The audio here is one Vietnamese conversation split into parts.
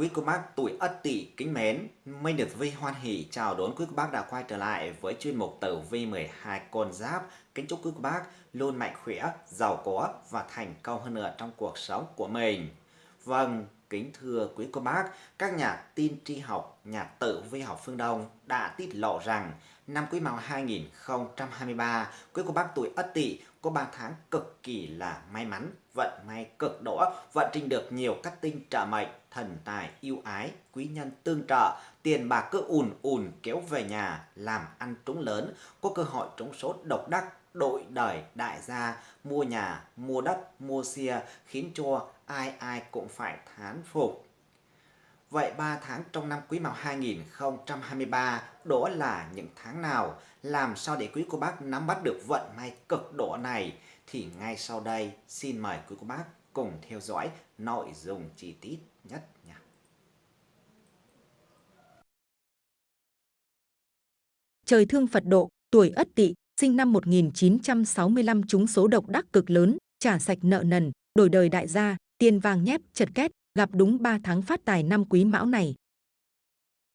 Quý cô bác tuổi Ất Tỵ kính mến, Minh được Vi hoan hỷ chào đón quý cô bác đã quay trở lại với chuyên mục tử vi 12 con giáp. Kính chúc quý cô bác luôn mạnh khỏe, giàu có và thành công hơn nữa trong cuộc sống của mình. Vâng, kính thưa quý cô bác, các nhà tin tri học, nhà tử vi học phương Đông đã tiết lộ rằng năm Quý Mão 2023, quý cô bác tuổi Ất Tỵ có 3 tháng cực kỳ là may mắn, vận may cực đỗ, vận trình được nhiều các tinh trợ mệnh, thần tài yêu ái, quý nhân tương trợ, tiền bạc cứ ùn ùn kéo về nhà, làm ăn trúng lớn, có cơ hội trúng số độc đắc, đội đời đại gia, mua nhà, mua đất, mua xe, khiến cho ai ai cũng phải thán phục. Vậy 3 tháng trong năm Quý Mão 2023 đó là những tháng nào? Làm sao để quý cô bác nắm bắt được vận may cực độ này? Thì ngay sau đây xin mời quý cô bác cùng theo dõi nội dung chi tiết nhất nha. Trời thương Phật độ, tuổi Ất Tỵ, sinh năm 1965 trúng số độc đắc cực lớn, trả sạch nợ nần, đổi đời đại gia, tiền vàng nhép, chật két, gặp đúng 3 tháng phát tài năm quý mão này.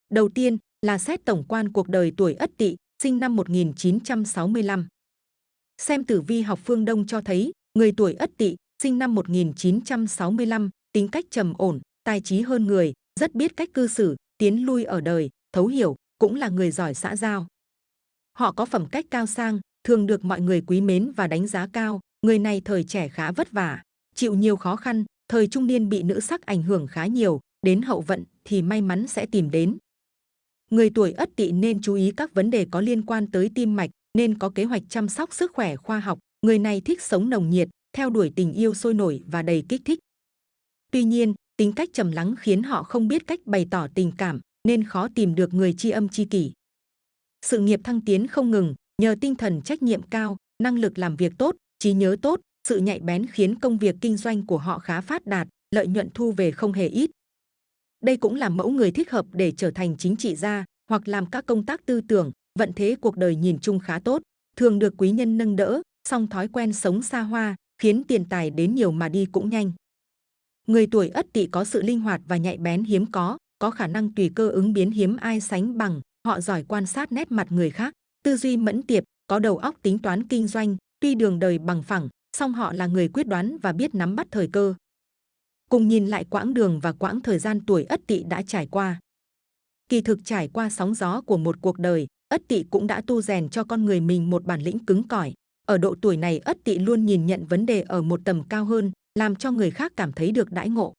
Đầu tiên là xét tổng quan cuộc đời tuổi Ất Tỵ, sinh năm 1965. Xem tử vi học phương Đông cho thấy, người tuổi Ất Tỵ, sinh năm 1965, tính cách trầm ổn, tài trí hơn người, rất biết cách cư xử, tiến lui ở đời, thấu hiểu, cũng là người giỏi xã giao. Họ có phẩm cách cao sang, thường được mọi người quý mến và đánh giá cao, người này thời trẻ khá vất vả, chịu nhiều khó khăn, thời trung niên bị nữ sắc ảnh hưởng khá nhiều, đến hậu vận thì may mắn sẽ tìm đến. Người tuổi Ất Tỵ nên chú ý các vấn đề có liên quan tới tim mạch, nên có kế hoạch chăm sóc sức khỏe khoa học. Người này thích sống nồng nhiệt, theo đuổi tình yêu sôi nổi và đầy kích thích. Tuy nhiên, tính cách trầm lắng khiến họ không biết cách bày tỏ tình cảm, nên khó tìm được người tri âm tri kỷ. Sự nghiệp thăng tiến không ngừng, nhờ tinh thần trách nhiệm cao, năng lực làm việc tốt, trí nhớ tốt, sự nhạy bén khiến công việc kinh doanh của họ khá phát đạt, lợi nhuận thu về không hề ít. Đây cũng là mẫu người thích hợp để trở thành chính trị gia hoặc làm các công tác tư tưởng, vận thế cuộc đời nhìn chung khá tốt, thường được quý nhân nâng đỡ, song thói quen sống xa hoa, khiến tiền tài đến nhiều mà đi cũng nhanh. Người tuổi Ất Tỵ có sự linh hoạt và nhạy bén hiếm có, có khả năng tùy cơ ứng biến hiếm ai sánh bằng, họ giỏi quan sát nét mặt người khác, tư duy mẫn tiệp, có đầu óc tính toán kinh doanh, tuy đường đời bằng phẳng, song họ là người quyết đoán và biết nắm bắt thời cơ. Cùng nhìn lại quãng đường và quãng thời gian tuổi Ất Tỵ đã trải qua. Kỳ thực trải qua sóng gió của một cuộc đời, Ất Tỵ cũng đã tu rèn cho con người mình một bản lĩnh cứng cỏi. Ở độ tuổi này Ất Tỵ luôn nhìn nhận vấn đề ở một tầm cao hơn, làm cho người khác cảm thấy được đãi ngộ.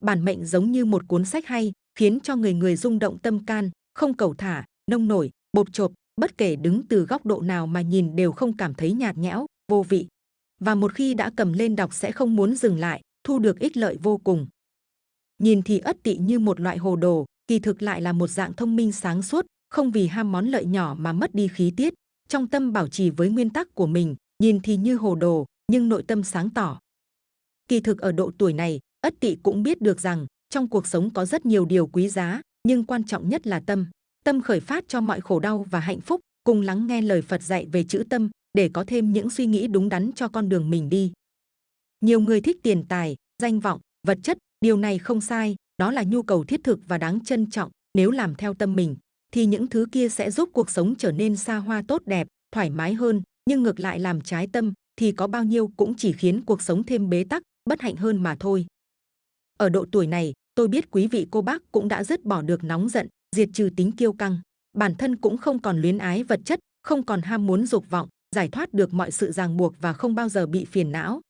Bản mệnh giống như một cuốn sách hay, khiến cho người người rung động tâm can, không cầu thả, nông nổi, bột chộp, bất kể đứng từ góc độ nào mà nhìn đều không cảm thấy nhạt nhẽo, vô vị và một khi đã cầm lên đọc sẽ không muốn dừng lại, thu được ích lợi vô cùng. Nhìn thì ất tỵ như một loại hồ đồ, kỳ thực lại là một dạng thông minh sáng suốt, không vì ham món lợi nhỏ mà mất đi khí tiết, trong tâm bảo trì với nguyên tắc của mình, nhìn thì như hồ đồ, nhưng nội tâm sáng tỏ. Kỳ thực ở độ tuổi này, ất tỵ cũng biết được rằng trong cuộc sống có rất nhiều điều quý giá, nhưng quan trọng nhất là tâm. Tâm khởi phát cho mọi khổ đau và hạnh phúc, cùng lắng nghe lời Phật dạy về chữ tâm, để có thêm những suy nghĩ đúng đắn cho con đường mình đi. Nhiều người thích tiền tài, danh vọng, vật chất, điều này không sai, đó là nhu cầu thiết thực và đáng trân trọng. Nếu làm theo tâm mình, thì những thứ kia sẽ giúp cuộc sống trở nên xa hoa tốt đẹp, thoải mái hơn. Nhưng ngược lại làm trái tâm, thì có bao nhiêu cũng chỉ khiến cuộc sống thêm bế tắc, bất hạnh hơn mà thôi. Ở độ tuổi này, tôi biết quý vị cô bác cũng đã dứt bỏ được nóng giận, diệt trừ tính kiêu căng. Bản thân cũng không còn luyến ái vật chất, không còn ham muốn dục vọng, giải thoát được mọi sự ràng buộc và không bao giờ bị phiền não.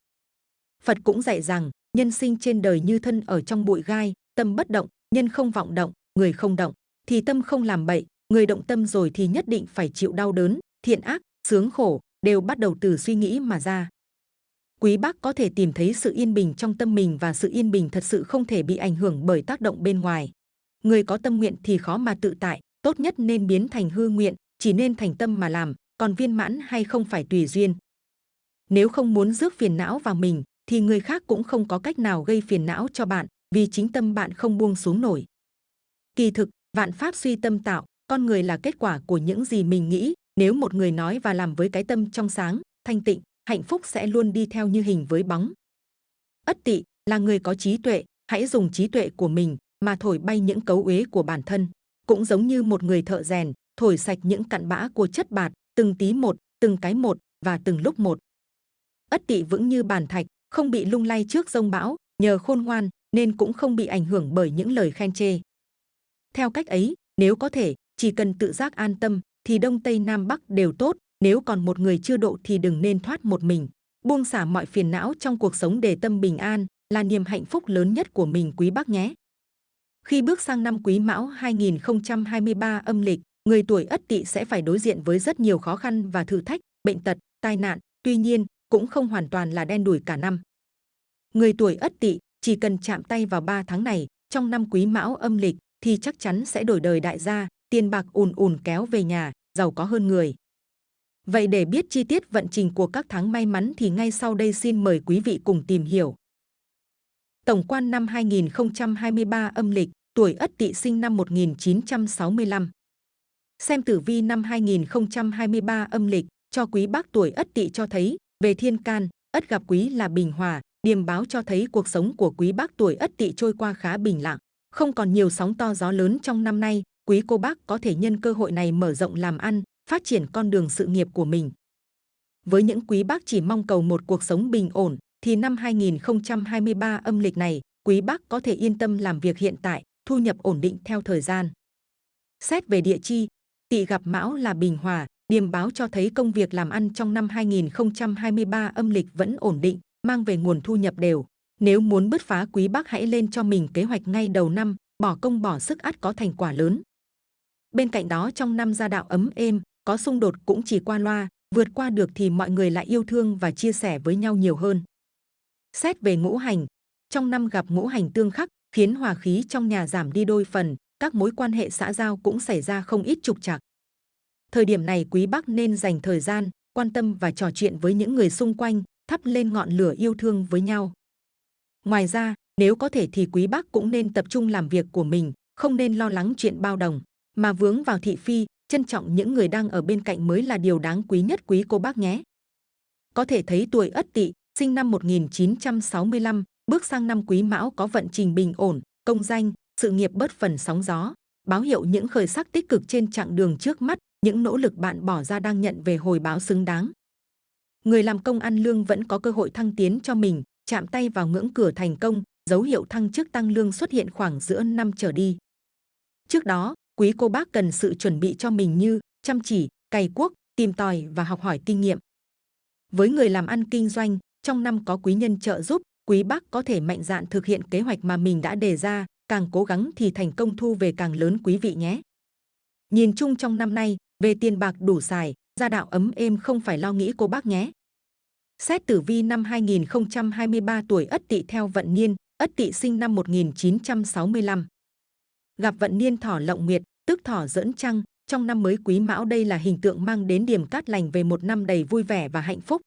Phật cũng dạy rằng, nhân sinh trên đời như thân ở trong bụi gai, tâm bất động, nhân không vọng động, người không động, thì tâm không làm bậy, người động tâm rồi thì nhất định phải chịu đau đớn, thiện ác, sướng khổ, đều bắt đầu từ suy nghĩ mà ra. Quý bác có thể tìm thấy sự yên bình trong tâm mình và sự yên bình thật sự không thể bị ảnh hưởng bởi tác động bên ngoài. Người có tâm nguyện thì khó mà tự tại, tốt nhất nên biến thành hư nguyện, chỉ nên thành tâm mà làm, còn viên mãn hay không phải tùy duyên. Nếu không muốn rước phiền não vào mình, thì người khác cũng không có cách nào gây phiền não cho bạn, vì chính tâm bạn không buông xuống nổi. Kỳ thực, vạn pháp suy tâm tạo, con người là kết quả của những gì mình nghĩ. Nếu một người nói và làm với cái tâm trong sáng, thanh tịnh, hạnh phúc sẽ luôn đi theo như hình với bóng. Ất tỵ là người có trí tuệ, hãy dùng trí tuệ của mình mà thổi bay những cấu uế của bản thân. Cũng giống như một người thợ rèn, thổi sạch những cặn bã của chất bạt, từng tí một, từng cái một và từng lúc một. Ất tỵ vững như bàn thạch, không bị lung lay trước rông bão, nhờ khôn ngoan nên cũng không bị ảnh hưởng bởi những lời khen chê. Theo cách ấy, nếu có thể, chỉ cần tự giác an tâm, thì Đông Tây Nam Bắc đều tốt, nếu còn một người chưa độ thì đừng nên thoát một mình. Buông xả mọi phiền não trong cuộc sống để tâm bình an, là niềm hạnh phúc lớn nhất của mình quý bác nhé. Khi bước sang năm Quý Mão 2023 âm lịch, người tuổi Ất Tỵ sẽ phải đối diện với rất nhiều khó khăn và thử thách, bệnh tật, tai nạn, tuy nhiên cũng không hoàn toàn là đen đủi cả năm. Người tuổi Ất Tỵ chỉ cần chạm tay vào 3 tháng này, trong năm Quý Mão âm lịch thì chắc chắn sẽ đổi đời đại gia, tiền bạc ùn ùn kéo về nhà, giàu có hơn người. Vậy để biết chi tiết vận trình của các tháng may mắn thì ngay sau đây xin mời quý vị cùng tìm hiểu. Tổng quan năm 2023 âm lịch, tuổi Ất Tỵ sinh năm 1965. Xem tử vi năm 2023 âm lịch cho quý bác tuổi Ất Tỵ cho thấy về thiên can, Ất gặp quý là bình hòa, điềm báo cho thấy cuộc sống của quý bác tuổi Ất Tỵ trôi qua khá bình lặng, không còn nhiều sóng to gió lớn trong năm nay. Quý cô bác có thể nhân cơ hội này mở rộng làm ăn, phát triển con đường sự nghiệp của mình. Với những quý bác chỉ mong cầu một cuộc sống bình ổn, thì năm 2023 âm lịch này, quý bác có thể yên tâm làm việc hiện tại, thu nhập ổn định theo thời gian. Xét về địa chi, tỵ gặp mão là bình hòa, điềm báo cho thấy công việc làm ăn trong năm 2023 âm lịch vẫn ổn định, mang về nguồn thu nhập đều. Nếu muốn bứt phá quý bác hãy lên cho mình kế hoạch ngay đầu năm, bỏ công bỏ sức ắt có thành quả lớn. Bên cạnh đó trong năm gia đạo ấm êm, có xung đột cũng chỉ qua loa, vượt qua được thì mọi người lại yêu thương và chia sẻ với nhau nhiều hơn. Xét về ngũ hành, trong năm gặp ngũ hành tương khắc, khiến hòa khí trong nhà giảm đi đôi phần, các mối quan hệ xã giao cũng xảy ra không ít trục trặc. Thời điểm này quý bác nên dành thời gian, quan tâm và trò chuyện với những người xung quanh, thắp lên ngọn lửa yêu thương với nhau. Ngoài ra, nếu có thể thì quý bác cũng nên tập trung làm việc của mình, không nên lo lắng chuyện bao đồng, mà vướng vào thị phi, trân trọng những người đang ở bên cạnh mới là điều đáng quý nhất quý cô bác nhé. Có thể thấy tuổi Ất Tỵ, sinh năm 1965, bước sang năm Quý Mão có vận trình bình ổn, công danh, sự nghiệp bớt phần sóng gió, báo hiệu những khởi sắc tích cực trên chặng đường trước mắt, những nỗ lực bạn bỏ ra đang nhận về hồi báo xứng đáng. Người làm công ăn lương vẫn có cơ hội thăng tiến cho mình, chạm tay vào ngưỡng cửa thành công, dấu hiệu thăng chức tăng lương xuất hiện khoảng giữa năm trở đi. Trước đó, quý cô bác cần sự chuẩn bị cho mình như chăm chỉ, cày cuốc, tìm tòi và học hỏi kinh nghiệm. Với người làm ăn kinh doanh, trong năm có quý nhân trợ giúp, quý bác có thể mạnh dạn thực hiện kế hoạch mà mình đã đề ra, càng cố gắng thì thành công thu về càng lớn quý vị nhé. Nhìn chung trong năm nay, về tiền bạc đủ xài, gia đạo ấm êm không phải lo nghĩ cô bác nhé. Xét tử vi năm 2023 tuổi Ất Tỵ theo vận niên, Ất Tỵ sinh năm 1965. Gặp vận niên thỏ lộng nguyệt, tức thỏ dẫn trăng, trong năm mới quý mão đây là hình tượng mang đến điểm cát lành về một năm đầy vui vẻ và hạnh phúc.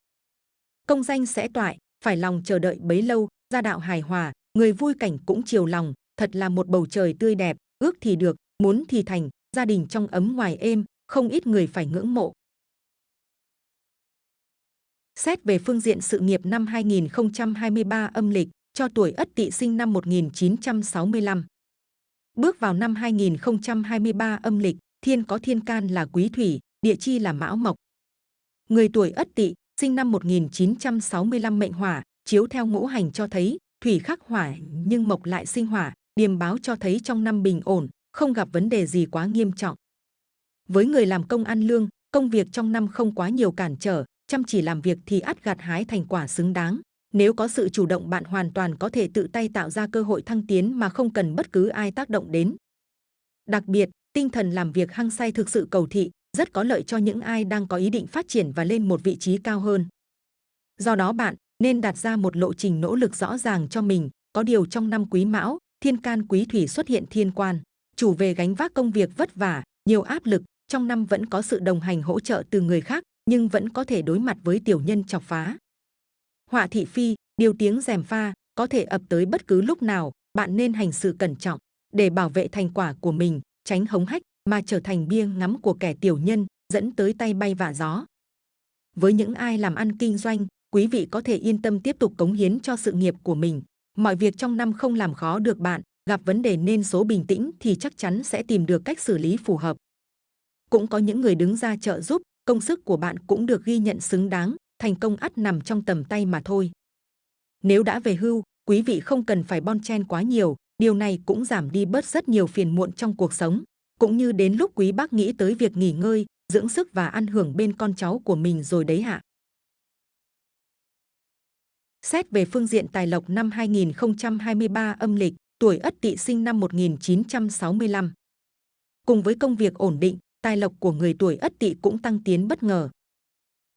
Công danh sẽ toại, phải lòng chờ đợi bấy lâu, gia đạo hài hòa, người vui cảnh cũng chiều lòng, thật là một bầu trời tươi đẹp, ước thì được, muốn thì thành, gia đình trong ấm ngoài êm, không ít người phải ngưỡng mộ. Xét về phương diện sự nghiệp năm 2023 âm lịch, cho tuổi Ất Tỵ sinh năm 1965. Bước vào năm 2023 âm lịch, thiên có thiên can là quý thủy, địa chi là mão mộc. Người tuổi Ất Tỵ, sinh năm 1965 mệnh hỏa, chiếu theo ngũ hành cho thấy thủy khắc hỏa nhưng mộc lại sinh hỏa, điềm báo cho thấy trong năm bình ổn, không gặp vấn đề gì quá nghiêm trọng. Với người làm công ăn lương, công việc trong năm không quá nhiều cản trở, chăm chỉ làm việc thì ắt gặt hái thành quả xứng đáng. Nếu có sự chủ động bạn hoàn toàn có thể tự tay tạo ra cơ hội thăng tiến mà không cần bất cứ ai tác động đến. Đặc biệt, tinh thần làm việc hăng say thực sự cầu thị, rất có lợi cho những ai đang có ý định phát triển và lên một vị trí cao hơn. Do đó bạn nên đặt ra một lộ trình nỗ lực rõ ràng cho mình, có điều trong năm quý mão, thiên can quý thủy xuất hiện thiên quan, chủ về gánh vác công việc vất vả, nhiều áp lực, trong năm vẫn có sự đồng hành hỗ trợ từ người khác, nhưng vẫn có thể đối mặt với tiểu nhân chọc phá. Họa thị phi, điều tiếng rèm pha, có thể ập tới bất cứ lúc nào, bạn nên hành sự cẩn trọng để bảo vệ thành quả của mình, tránh hống hách mà trở thành bia ngắm của kẻ tiểu nhân, dẫn tới tay bay vạ gió. Với những ai làm ăn kinh doanh, quý vị có thể yên tâm tiếp tục cống hiến cho sự nghiệp của mình. Mọi việc trong năm không làm khó được bạn, gặp vấn đề nên số bình tĩnh thì chắc chắn sẽ tìm được cách xử lý phù hợp. Cũng có những người đứng ra trợ giúp, công sức của bạn cũng được ghi nhận xứng đáng, thành công ắt nằm trong tầm tay mà thôi. Nếu đã về hưu, quý vị không cần phải bon chen quá nhiều, điều này cũng giảm đi bớt rất nhiều phiền muộn trong cuộc sống. Cũng như đến lúc quý bác nghĩ tới việc nghỉ ngơi, dưỡng sức và ăn hưởng bên con cháu của mình rồi đấy hạ. Xét về phương diện tài lộc năm 2023 âm lịch, tuổi Ất Tỵ sinh năm 1965. Cùng với công việc ổn định, tài lộc của người tuổi Ất Tỵ cũng tăng tiến bất ngờ.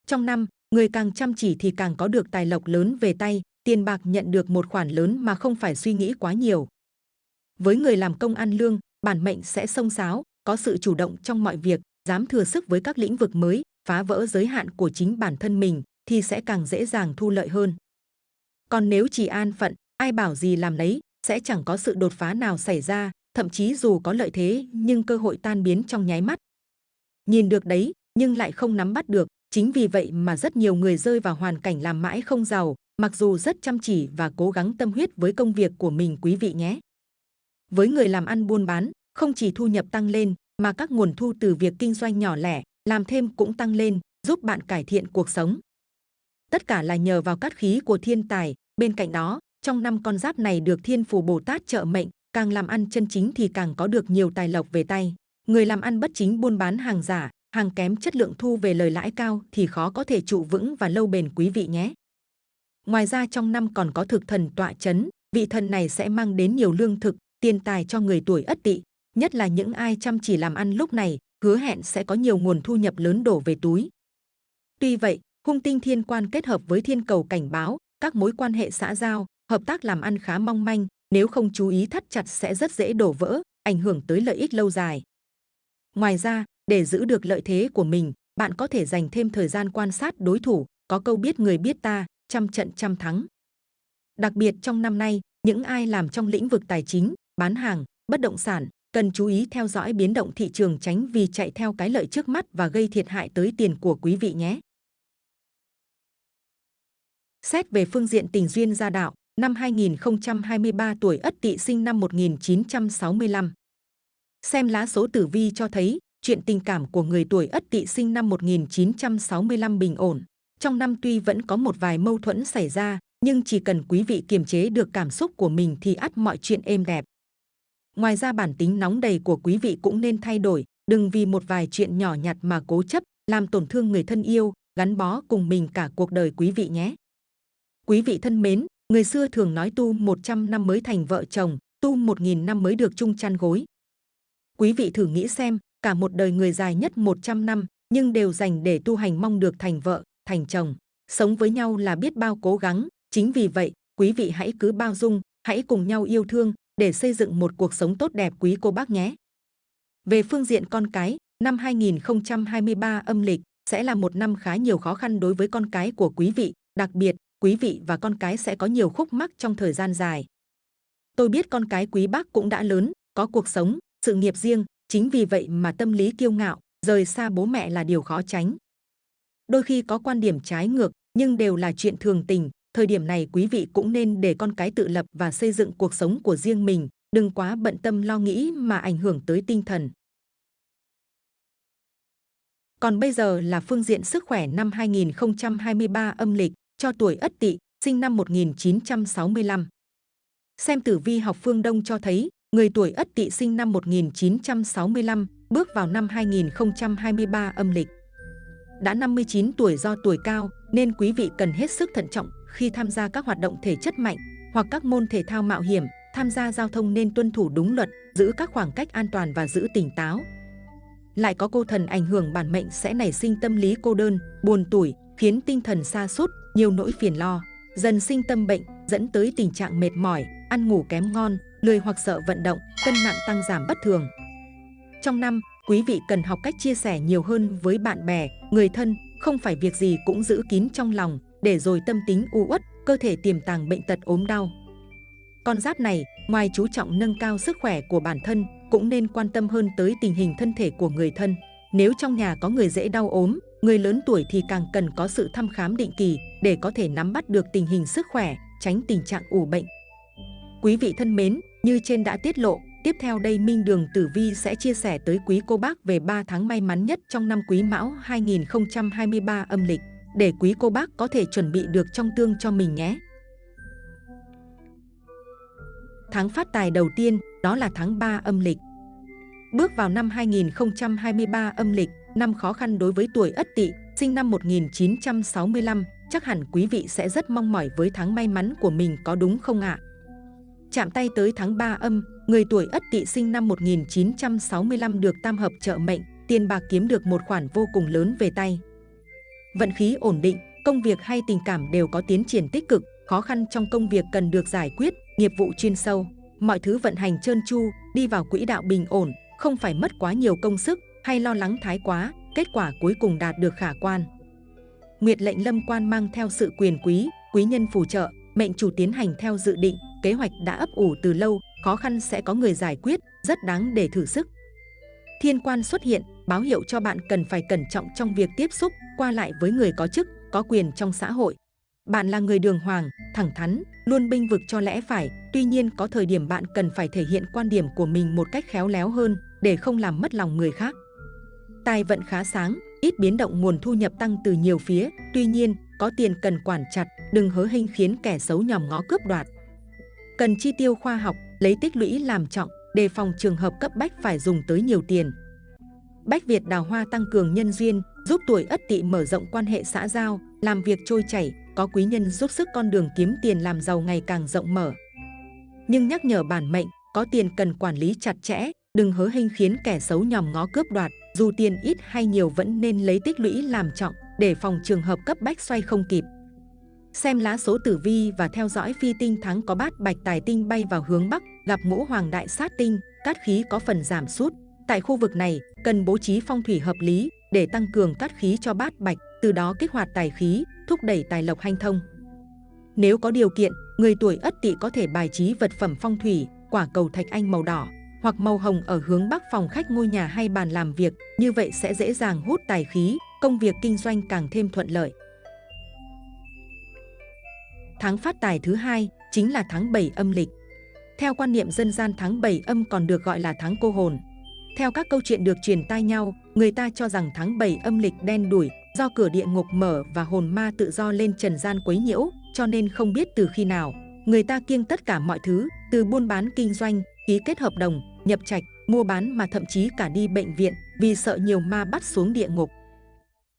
Trong năm, người càng chăm chỉ thì càng có được tài lộc lớn về tay, tiền bạc nhận được một khoản lớn mà không phải suy nghĩ quá nhiều. Với người làm công ăn lương, bản mệnh sẽ sông sáo, có sự chủ động trong mọi việc, dám thừa sức với các lĩnh vực mới, phá vỡ giới hạn của chính bản thân mình thì sẽ càng dễ dàng thu lợi hơn. Còn nếu chỉ an phận, ai bảo gì làm lấy, sẽ chẳng có sự đột phá nào xảy ra, thậm chí dù có lợi thế nhưng cơ hội tan biến trong nháy mắt. Nhìn được đấy, nhưng lại không nắm bắt được, chính vì vậy mà rất nhiều người rơi vào hoàn cảnh làm mãi không giàu, mặc dù rất chăm chỉ và cố gắng tâm huyết với công việc của mình quý vị nhé. Với người làm ăn buôn bán, không chỉ thu nhập tăng lên, mà các nguồn thu từ việc kinh doanh nhỏ lẻ, làm thêm cũng tăng lên, giúp bạn cải thiện cuộc sống. Tất cả là nhờ vào cát khí của thiên tài. Bên cạnh đó, trong năm con giáp này được thiên phù Bồ Tát trợ mệnh, càng làm ăn chân chính thì càng có được nhiều tài lộc về tay. Người làm ăn bất chính buôn bán hàng giả, hàng kém chất lượng thu về lời lãi cao thì khó có thể trụ vững và lâu bền quý vị nhé. Ngoài ra trong năm còn có thực thần tọa chấn, vị thần này sẽ mang đến nhiều lương thực, tiền tài cho người tuổi ất tỵ, nhất là những ai chăm chỉ làm ăn lúc này, hứa hẹn sẽ có nhiều nguồn thu nhập lớn đổ về túi. Tuy vậy, hung tinh thiên quan kết hợp với thiên cầu cảnh báo, các mối quan hệ xã giao, hợp tác làm ăn khá mong manh, nếu không chú ý thắt chặt sẽ rất dễ đổ vỡ, ảnh hưởng tới lợi ích lâu dài. Ngoài ra, để giữ được lợi thế của mình, bạn có thể dành thêm thời gian quan sát đối thủ, có câu biết người biết ta, trăm trận trăm thắng. Đặc biệt trong năm nay, những ai làm trong lĩnh vực tài chính, bán hàng, bất động sản, cần chú ý theo dõi biến động thị trường tránh vì chạy theo cái lợi trước mắt và gây thiệt hại tới tiền của quý vị nhé. Xét về phương diện tình duyên gia đạo, năm 2023 tuổi Ất Tỵ sinh năm 1965. Xem lá số tử vi cho thấy, chuyện tình cảm của người tuổi Ất Tỵ sinh năm 1965 bình ổn. Trong năm tuy vẫn có một vài mâu thuẫn xảy ra, nhưng chỉ cần quý vị kiềm chế được cảm xúc của mình thì ắt mọi chuyện êm đẹp. Ngoài ra bản tính nóng đầy của quý vị cũng nên thay đổi, đừng vì một vài chuyện nhỏ nhặt mà cố chấp, làm tổn thương người thân yêu, gắn bó cùng mình cả cuộc đời quý vị nhé. Quý vị thân mến, người xưa thường nói tu 100 năm mới thành vợ chồng, tu 1.000 năm mới được chung chăn gối. Quý vị thử nghĩ xem, cả một đời người dài nhất 100 năm, nhưng đều dành để tu hành mong được thành vợ, thành chồng. Sống với nhau là biết bao cố gắng, chính vì vậy, quý vị hãy cứ bao dung, hãy cùng nhau yêu thương, để xây dựng một cuộc sống tốt đẹp quý cô bác nhé. Về phương diện con cái, năm 2023 âm lịch sẽ là một năm khá nhiều khó khăn đối với con cái của quý vị, đặc biệt quý vị và con cái sẽ có nhiều khúc mắc trong thời gian dài. Tôi biết con cái quý bác cũng đã lớn, có cuộc sống, sự nghiệp riêng, chính vì vậy mà tâm lý kiêu ngạo, rời xa bố mẹ là điều khó tránh. Đôi khi có quan điểm trái ngược, nhưng đều là chuyện thường tình, thời điểm này quý vị cũng nên để con cái tự lập và xây dựng cuộc sống của riêng mình, đừng quá bận tâm lo nghĩ mà ảnh hưởng tới tinh thần. Còn bây giờ là phương diện sức khỏe năm 2023 âm lịch cho tuổi Ất Tỵ, sinh năm 1965. Xem tử vi học phương Đông cho thấy, người tuổi Ất Tỵ sinh năm 1965 bước vào năm 2023 âm lịch. Đã 59 tuổi do tuổi cao nên quý vị cần hết sức thận trọng khi tham gia các hoạt động thể chất mạnh hoặc các môn thể thao mạo hiểm, tham gia giao thông nên tuân thủ đúng luật, giữ các khoảng cách an toàn và giữ tỉnh táo. Lại có cô thần ảnh hưởng bản mệnh sẽ nảy sinh tâm lý cô đơn, buồn tuổi, khiến tinh thần sa sút, nhiều nỗi phiền lo, dần sinh tâm bệnh, dẫn tới tình trạng mệt mỏi, ăn ngủ kém ngon, lười hoặc sợ vận động, cân nặng tăng giảm bất thường. Trong năm, quý vị cần học cách chia sẻ nhiều hơn với bạn bè, người thân, không phải việc gì cũng giữ kín trong lòng, để rồi tâm tính u uất, cơ thể tiềm tàng bệnh tật ốm đau. Con giáp này, ngoài chú trọng nâng cao sức khỏe của bản thân, cũng nên quan tâm hơn tới tình hình thân thể của người thân. Nếu trong nhà có người dễ đau ốm, người lớn tuổi thì càng cần có sự thăm khám định kỳ để có thể nắm bắt được tình hình sức khỏe, tránh tình trạng ủ bệnh. Quý vị thân mến, như trên đã tiết lộ, tiếp theo đây Minh Đường Tử Vi sẽ chia sẻ tới quý cô bác về 3 tháng may mắn nhất trong năm Quý Mão 2023 âm lịch, để quý cô bác có thể chuẩn bị được trong tương cho mình nhé. Tháng phát tài đầu tiên, đó là tháng 3 âm lịch. Bước vào năm 2023 âm lịch, năm khó khăn đối với tuổi Ất Tỵ, sinh năm 1965, chắc hẳn quý vị sẽ rất mong mỏi với tháng may mắn của mình có đúng không ạ? Chạm tay tới tháng 3 âm, người tuổi Ất Tỵ sinh năm 1965 được tam hợp trợ mệnh, tiền bạc kiếm được một khoản vô cùng lớn về tay. Vận khí ổn định, công việc hay tình cảm đều có tiến triển tích cực, khó khăn trong công việc cần được giải quyết, nghiệp vụ chuyên sâu. Mọi thứ vận hành trơn tru, đi vào quỹ đạo bình ổn, không phải mất quá nhiều công sức hay lo lắng thái quá, kết quả cuối cùng đạt được khả quan. Nguyệt lệnh lâm quan mang theo sự quyền quý, quý nhân phù trợ, mệnh chủ tiến hành theo dự định, kế hoạch đã ấp ủ từ lâu, khó khăn sẽ có người giải quyết, rất đáng để thử sức. Thiên quan xuất hiện, báo hiệu cho bạn cần phải cẩn trọng trong việc tiếp xúc, qua lại với người có chức, có quyền trong xã hội. Bạn là người đường hoàng, thẳng thắn, luôn binh vực cho lẽ phải, tuy nhiên có thời điểm bạn cần phải thể hiện quan điểm của mình một cách khéo léo hơn để không làm mất lòng người khác. Tài vận khá sáng, ít biến động nguồn thu nhập tăng từ nhiều phía, tuy nhiên có tiền cần quản chặt, đừng hớ hinh khiến kẻ xấu nhòm ngó cướp đoạt. Cần chi tiêu khoa học, lấy tích lũy làm trọng, đề phòng trường hợp cấp bách phải dùng tới nhiều tiền. Bách Việt đào hoa tăng cường nhân duyên, giúp tuổi ất tỵ mở rộng quan hệ xã giao, làm việc trôi chảy, có quý nhân giúp sức con đường kiếm tiền làm giàu ngày càng rộng mở. Nhưng nhắc nhở bản mệnh, có tiền cần quản lý chặt chẽ, đừng hớ hênh khiến kẻ xấu nhòm ngó cướp đoạt, dù tiền ít hay nhiều vẫn nên lấy tích lũy làm trọng để phòng trường hợp cấp bách xoay không kịp. Xem lá số tử vi và theo dõi phi tinh thắng có bát bạch tài tinh bay vào hướng Bắc, gặp ngũ hoàng đại sát tinh, cát khí có phần giảm sút. Tại khu vực này, cần bố trí phong thủy hợp lý để tăng cường cát khí cho bát bạch, từ đó kích hoạt tài khí, thúc đẩy tài lộc hanh thông. Nếu có điều kiện, người tuổi Ất Tỵ có thể bài trí vật phẩm phong thủy, quả cầu thạch anh màu đỏ hoặc màu hồng ở hướng bắc phòng khách ngôi nhà hay bàn làm việc, như vậy sẽ dễ dàng hút tài khí, công việc kinh doanh càng thêm thuận lợi. Tháng phát tài thứ hai chính là tháng 7 âm lịch. Theo quan niệm dân gian tháng 7 âm còn được gọi là tháng cô hồn. Theo các câu chuyện được truyền tai nhau, người ta cho rằng tháng 7 âm lịch đen đuổi do cửa địa ngục mở và hồn ma tự do lên trần gian quấy nhiễu, cho nên không biết từ khi nào. Người ta kiêng tất cả mọi thứ, từ buôn bán kinh doanh, ký kết hợp đồng, nhập trạch, mua bán mà thậm chí cả đi bệnh viện vì sợ nhiều ma bắt xuống địa ngục.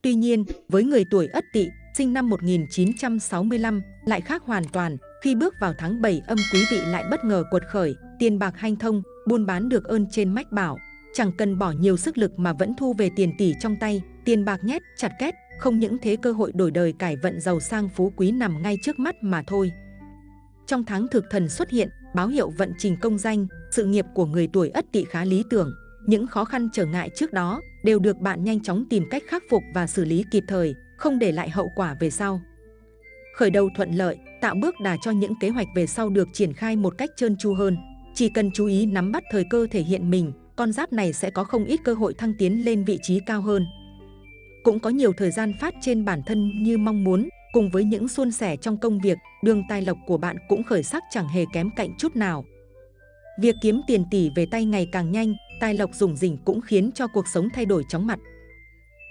Tuy nhiên, với người tuổi Ất Tỵ, sinh năm 1965 lại khác hoàn toàn. Khi bước vào tháng 7 âm quý vị lại bất ngờ cuột khởi, tiền bạc hanh thông, buôn bán được ơn trên mách bảo. Chẳng cần bỏ nhiều sức lực mà vẫn thu về tiền tỷ trong tay, tiền bạc nhét, chặt két, không những thế cơ hội đổi đời cải vận giàu sang phú quý nằm ngay trước mắt mà thôi. Trong tháng thực thần xuất hiện, báo hiệu vận trình công danh, sự nghiệp của người tuổi ất tỵ khá lý tưởng. Những khó khăn trở ngại trước đó đều được bạn nhanh chóng tìm cách khắc phục và xử lý kịp thời, không để lại hậu quả về sau. Khởi đầu thuận lợi, tạo bước đà cho những kế hoạch về sau được triển khai một cách trơn tru hơn. Chỉ cần chú ý nắm bắt thời cơ thể hiện mình, con giáp này sẽ có không ít cơ hội thăng tiến lên vị trí cao hơn. Cũng có nhiều thời gian phát trên bản thân như mong muốn, cùng với những suôn sẻ trong công việc, đường tài lộc của bạn cũng khởi sắc chẳng hề kém cạnh chút nào. Việc kiếm tiền tỷ về tay ngày càng nhanh, tài lộc rủng rỉnh cũng khiến cho cuộc sống thay đổi chóng mặt.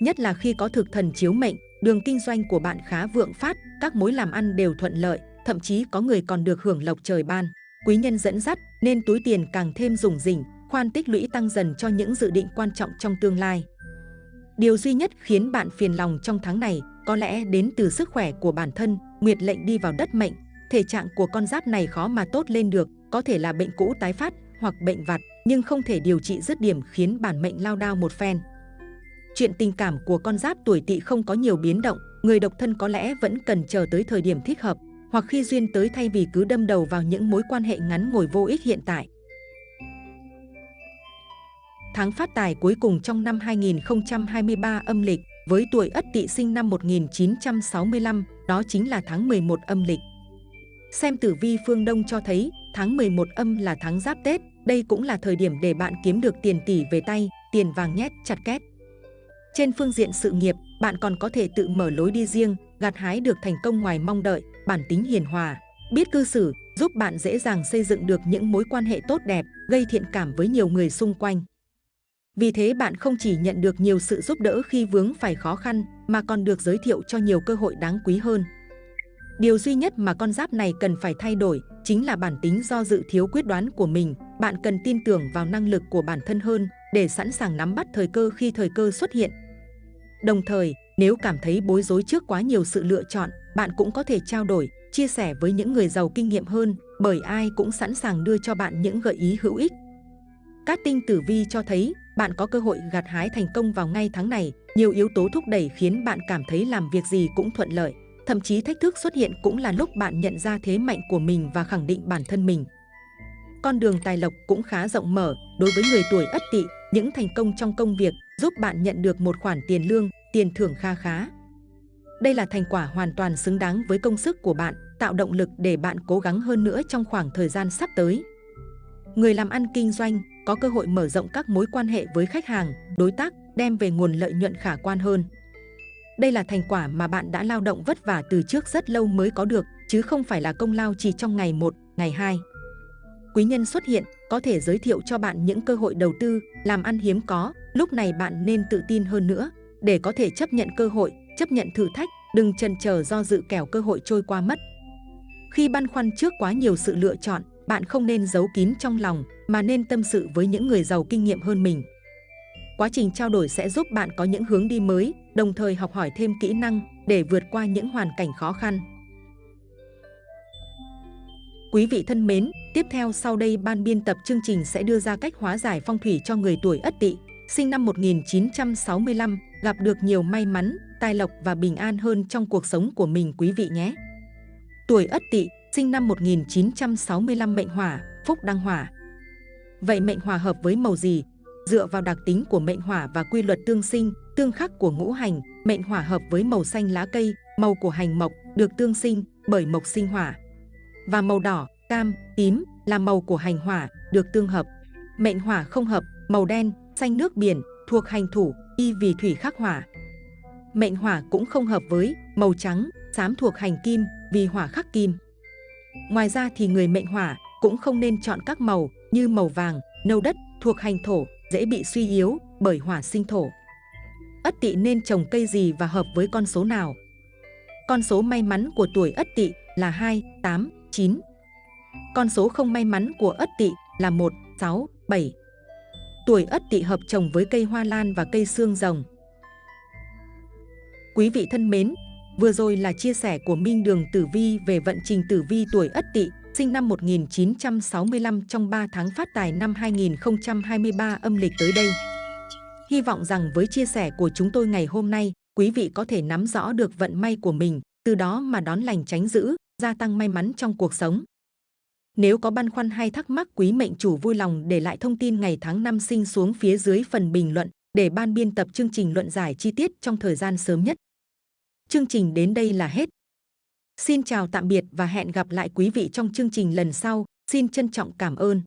Nhất là khi có thực thần chiếu mệnh, đường kinh doanh của bạn khá vượng phát, các mối làm ăn đều thuận lợi, thậm chí có người còn được hưởng lộc trời ban. Quý nhân dẫn dắt nên túi tiền càng thêm rủng rỉnh, khoan tích lũy tăng dần cho những dự định quan trọng trong tương lai. Điều duy nhất khiến bạn phiền lòng trong tháng này có lẽ đến từ sức khỏe của bản thân, nguyệt lệnh đi vào đất mệnh. Thể trạng của con giáp này khó mà tốt lên được, có thể là bệnh cũ tái phát hoặc bệnh vặt, nhưng không thể điều trị dứt điểm khiến bản mệnh lao đao một phen. Chuyện tình cảm của con giáp tuổi tỵ không có nhiều biến động, người độc thân có lẽ vẫn cần chờ tới thời điểm thích hợp, hoặc khi duyên tới thay vì cứ đâm đầu vào những mối quan hệ ngắn ngồi vô ích hiện tại. Tháng phát tài cuối cùng trong năm 2023 âm lịch với tuổi Ất Tỵ sinh năm 1965, đó chính là tháng 11 âm lịch. Xem tử vi phương Đông cho thấy, tháng 11 âm là tháng giáp Tết, đây cũng là thời điểm để bạn kiếm được tiền tỷ về tay, tiền vàng nhét chặt két. Trên phương diện sự nghiệp, bạn còn có thể tự mở lối đi riêng, gặt hái được thành công ngoài mong đợi, bản tính hiền hòa, biết cư xử, giúp bạn dễ dàng xây dựng được những mối quan hệ tốt đẹp, gây thiện cảm với nhiều người xung quanh. Vì thế bạn không chỉ nhận được nhiều sự giúp đỡ khi vướng phải khó khăn, mà còn được giới thiệu cho nhiều cơ hội đáng quý hơn. Điều duy nhất mà con giáp này cần phải thay đổi chính là bản tính do dự thiếu quyết đoán của mình. Bạn cần tin tưởng vào năng lực của bản thân hơn để sẵn sàng nắm bắt thời cơ khi thời cơ xuất hiện. Đồng thời, nếu cảm thấy bối rối trước quá nhiều sự lựa chọn, bạn cũng có thể trao đổi, chia sẻ với những người giàu kinh nghiệm hơn bởi ai cũng sẵn sàng đưa cho bạn những gợi ý hữu ích. Các tinh tử vi cho thấy bạn có cơ hội gặt hái thành công vào ngay tháng này. Nhiều yếu tố thúc đẩy khiến bạn cảm thấy làm việc gì cũng thuận lợi. Thậm chí thách thức xuất hiện cũng là lúc bạn nhận ra thế mạnh của mình và khẳng định bản thân mình. Con đường tài lộc cũng khá rộng mở đối với người tuổi ất tỵ. Những thành công trong công việc giúp bạn nhận được một khoản tiền lương, tiền thưởng kha khá. Đây là thành quả hoàn toàn xứng đáng với công sức của bạn, tạo động lực để bạn cố gắng hơn nữa trong khoảng thời gian sắp tới. Người làm ăn kinh doanh có cơ hội mở rộng các mối quan hệ với khách hàng, đối tác, đem về nguồn lợi nhuận khả quan hơn. Đây là thành quả mà bạn đã lao động vất vả từ trước rất lâu mới có được, chứ không phải là công lao chỉ trong ngày 1, ngày 2. Quý nhân xuất hiện có thể giới thiệu cho bạn những cơ hội đầu tư, làm ăn hiếm có, lúc này bạn nên tự tin hơn nữa để có thể chấp nhận cơ hội, chấp nhận thử thách, đừng chần chờ do dự kẻo cơ hội trôi qua mất. Khi băn khoăn trước quá nhiều sự lựa chọn, bạn không nên giấu kín trong lòng mà nên tâm sự với những người giàu kinh nghiệm hơn mình. Quá trình trao đổi sẽ giúp bạn có những hướng đi mới, đồng thời học hỏi thêm kỹ năng để vượt qua những hoàn cảnh khó khăn. Quý vị thân mến, tiếp theo sau đây ban biên tập chương trình sẽ đưa ra cách hóa giải phong thủy cho người tuổi Ất Tỵ, sinh năm 1965, gặp được nhiều may mắn, tài lộc và bình an hơn trong cuộc sống của mình quý vị nhé. Tuổi Ất Tỵ, sinh năm 1965 mệnh hỏa, phúc đăng hỏa. Vậy mệnh hỏa hợp với màu gì? Dựa vào đặc tính của mệnh hỏa và quy luật tương sinh, tương khắc của ngũ hành, mệnh hỏa hợp với màu xanh lá cây, màu của hành mộc được tương sinh bởi mộc sinh hỏa. Và màu đỏ, cam, tím là màu của hành hỏa được tương hợp. Mệnh hỏa không hợp, màu đen, xanh nước biển thuộc hành thủ, y vì thủy khắc hỏa. Mệnh hỏa cũng không hợp với màu trắng, xám thuộc hành kim vì hỏa khắc kim. Ngoài ra thì người mệnh hỏa cũng không nên chọn các màu như màu vàng, nâu đất thuộc hành thổ dễ bị suy yếu bởi hỏa sinh thổ. Ất tỵ nên trồng cây gì và hợp với con số nào? Con số may mắn của tuổi Ất tỵ là 2, 8, 9. Con số không may mắn của Ất tỵ là 1, 6, 7. Tuổi Ất tỵ hợp trồng với cây hoa lan và cây xương rồng. Quý vị thân mến, Vừa rồi là chia sẻ của Minh Đường Tử Vi về vận trình tử vi tuổi Ất Tỵ, sinh năm 1965 trong 3 tháng phát tài năm 2023 âm lịch tới đây. Hy vọng rằng với chia sẻ của chúng tôi ngày hôm nay, quý vị có thể nắm rõ được vận may của mình, từ đó mà đón lành tránh dữ, gia tăng may mắn trong cuộc sống. Nếu có băn khoăn hay thắc mắc, quý mệnh chủ vui lòng để lại thông tin ngày tháng năm sinh xuống phía dưới phần bình luận để ban biên tập chương trình luận giải chi tiết trong thời gian sớm nhất. Chương trình đến đây là hết. Xin chào tạm biệt và hẹn gặp lại quý vị trong chương trình lần sau. Xin trân trọng cảm ơn.